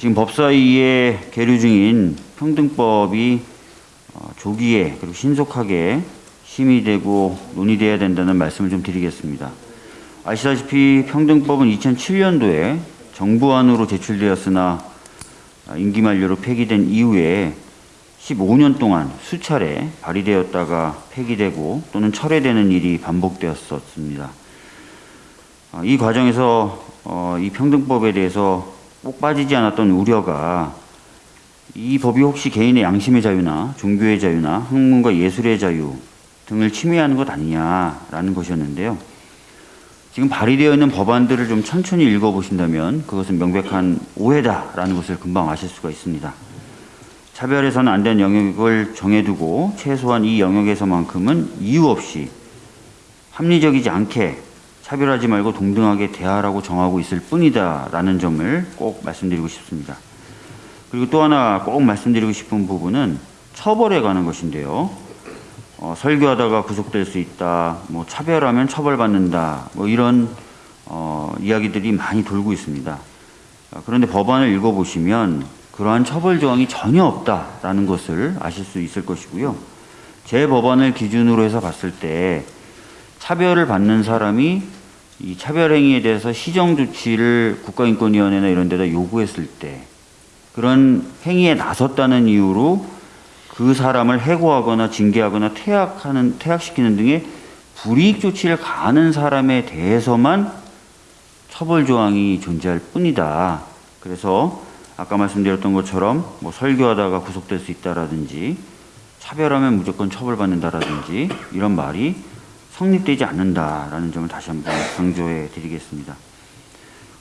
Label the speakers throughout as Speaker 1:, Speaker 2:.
Speaker 1: 지금 법사위에 계류 중인 평등법이 어, 조기에 그리고 신속하게 심의되고 논의돼야 된다는 말씀을 좀 드리겠습니다. 아시다시피 평등법은 2007년도에 정부안으로 제출되었으나 아, 임기 만료로 폐기된 이후에 15년 동안 수차례 발의되었다가 폐기되고 또는 철회되는 일이 반복되었었습니다. 아, 이 과정에서 어, 이 평등법에 대해서 꼭 빠지지 않았던 우려가 이 법이 혹시 개인의 양심의 자유나 종교의 자유나 학문과 예술의 자유 등을 침해하는 것 아니냐라는 것이었는데요. 지금 발의되어 있는 법안들을 좀 천천히 읽어보신다면 그것은 명백한 오해다라는 것을 금방 아실 수가 있습니다. 차별해서는 안 되는 영역을 정해두고 최소한 이 영역에서만큼은 이유 없이 합리적이지 않게 차별하지 말고 동등하게 대하라고 정하고 있을 뿐이다 라는 점을 꼭 말씀드리고 싶습니다. 그리고 또 하나 꼭 말씀드리고 싶은 부분은 처벌에 관한 것인데요. 어, 설교하다가 구속될 수 있다, 뭐 차별하면 처벌받는다, 뭐 이런 어, 이야기들이 많이 돌고 있습니다. 어, 그런데 법안을 읽어보시면 그러한 처벌 조항이 전혀 없다라는 것을 아실 수 있을 것이고요. 제 법안을 기준으로 해서 봤을 때 차별을 받는 사람이 이 차별 행위에 대해서 시정 조치를 국가인권위원회나 이런 데다 요구했을 때 그런 행위에 나섰다는 이유로 그 사람을 해고하거나 징계하거나 퇴학하는 퇴학시키는 등의 불이익 조치를 가하는 사람에 대해서만 처벌 조항이 존재할 뿐이다. 그래서 아까 말씀드렸던 것처럼 뭐 설교하다가 구속될 수 있다라든지 차별하면 무조건 처벌받는다라든지 이런 말이 성립되지 않는다라는 점을 다시 한번 강조해 드리겠습니다.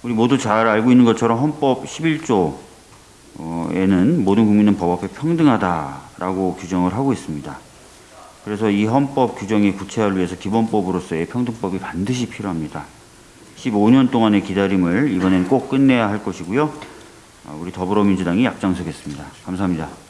Speaker 1: 우리 모두 잘 알고 있는 것처럼 헌법 11조에는 모든 국민은 법 앞에 평등하다라고 규정을 하고 있습니다. 그래서 이 헌법 규정의 구체화를 위해서 기본법으로서의 평등법이 반드시 필요합니다. 15년 동안의 기다림을 이번엔 꼭 끝내야 할 것이고요. 우리 더불어민주당이 앞장서겠습니다. 감사합니다.